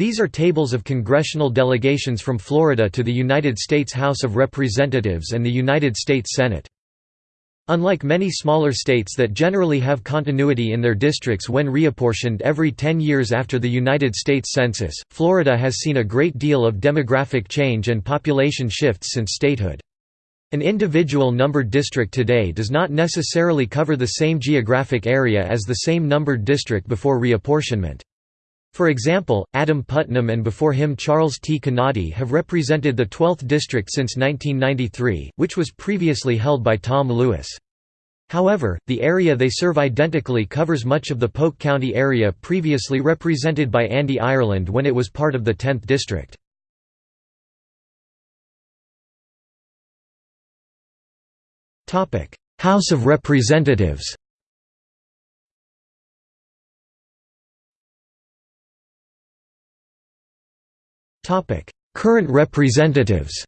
These are tables of congressional delegations from Florida to the United States House of Representatives and the United States Senate. Unlike many smaller states that generally have continuity in their districts when reapportioned every 10 years after the United States Census, Florida has seen a great deal of demographic change and population shifts since statehood. An individual numbered district today does not necessarily cover the same geographic area as the same numbered district before reapportionment. For example, Adam Putnam and before him Charles T. Canady have represented the 12th district since 1993, which was previously held by Tom Lewis. However, the area they serve identically covers much of the Polk County area previously represented by Andy Ireland when it was part of the 10th district. House of Representatives Current representatives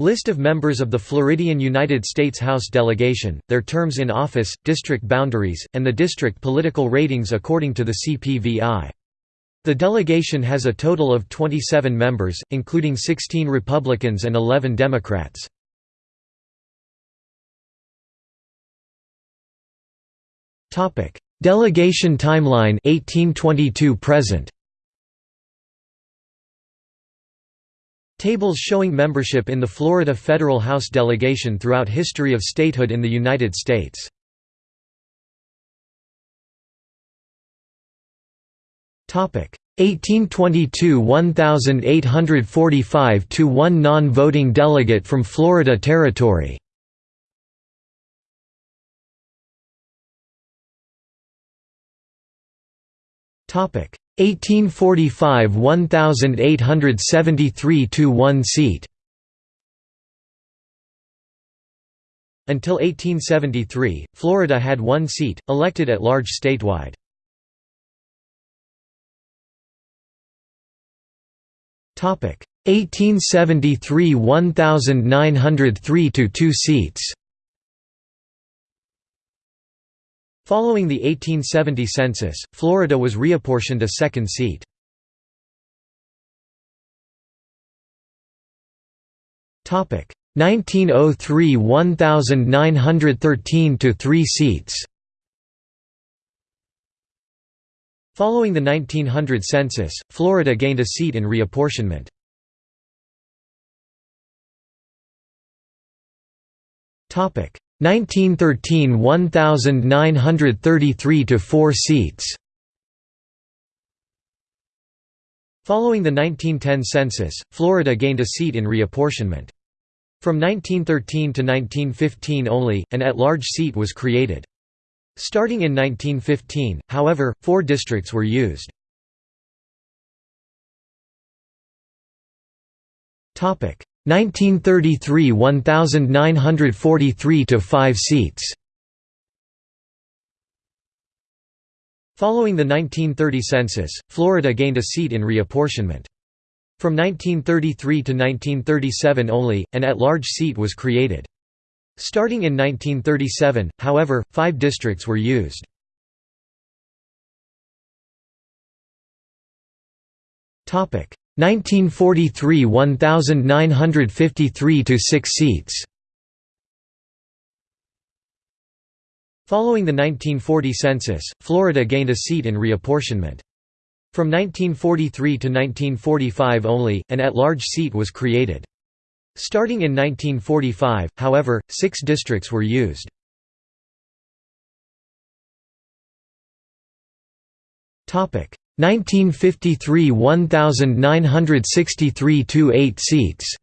List of members of the Floridian United States House delegation, their terms in office, district boundaries, and the district political ratings according to the CPVI. The delegation has a total of 27 members, including 16 Republicans and 11 Democrats. Delegation timeline 1822 present Tables showing membership in the Florida Federal House delegation throughout history of statehood in the United States. Topic 1822 1845 to 1 non-voting delegate from Florida Territory. Topic 1845 1873 to 1 seat. Until 1873, Florida had one seat, elected at large statewide. Topic 1873 1903 to 2 seats. Following the 1870 census, Florida was reapportioned a second seat. Topic 1903 1913 to 3 seats. Following the 1900 census, Florida gained a seat in reapportionment. Topic 1913 1933 to 4 seats. Following the 1910 census, Florida gained a seat in reapportionment. From 1913 to 1915 only, an at-large seat was created. Starting in 1915, however, four districts were used. 1933 1943 to 5 seats. Following the 1930 census, Florida gained a seat in reapportionment. From 1933 to 1937 only, an at-large seat was created. Starting in 1937, however, five districts were used. Topic 1943 1953 to 6 seats. Following the 1940 census, Florida gained a seat in reapportionment. From 1943 to 1945 only, an at-large seat was created. Starting in 1945, however, six districts were used. Topic 1953 1963 to 8 seats.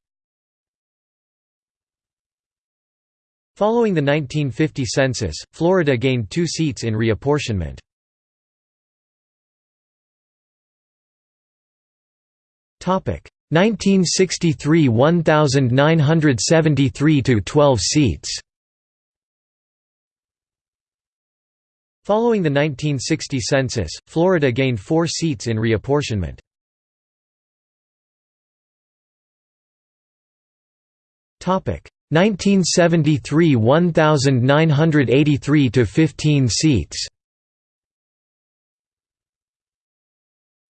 Following the 1950 census, Florida gained two seats in reapportionment. Topic 1963 1973 to 12 seats. Following the 1960 census, Florida gained four seats in reapportionment. Topic 1973 1983 to 15 seats.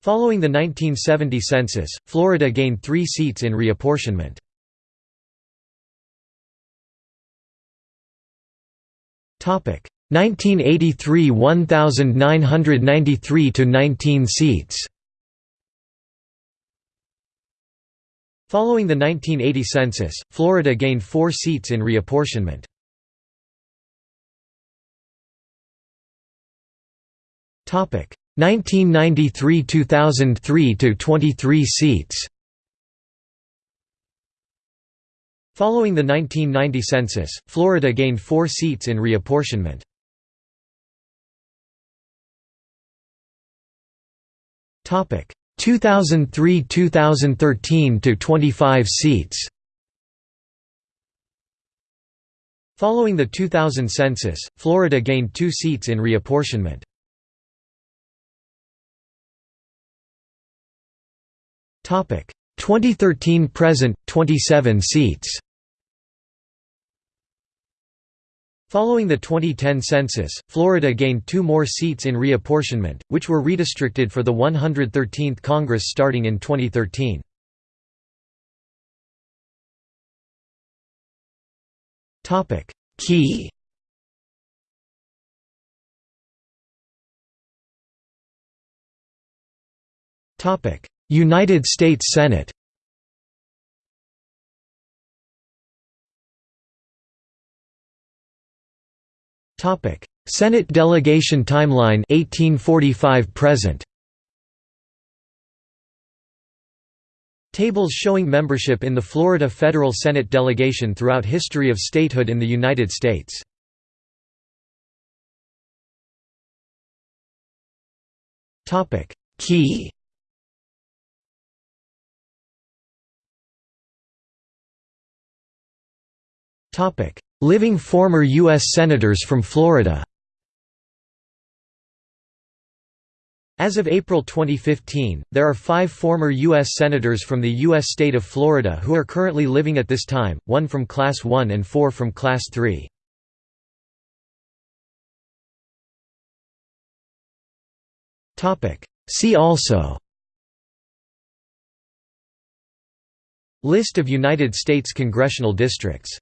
Following the 1970 census, Florida gained three seats in reapportionment. 1983 1993 to 19 seats. Following the 1980 census, Florida gained 4 seats in reapportionment. Topic 1993–2003 to 23 seats. Following the 1990 census, Florida gained four seats in reapportionment. Topic 2003–2013 to 25 seats. Following the 2000 census, Florida gained two seats in reapportionment. Topic 2013 present 27 seats. Following the 2010 census, Florida gained two more seats in reapportionment, which were redistricted for the 113th Congress starting in 2013. Key. United States Senate Senate delegation timeline 1845 present. Tables showing membership in the Florida Federal Senate delegation throughout history of statehood in the United States. Topic: Key Topic: Living former U.S. Senators from Florida As of April 2015, there are five former U.S. Senators from the U.S. state of Florida who are currently living at this time, one from Class 1 and four from Class 3. See also List of United States congressional districts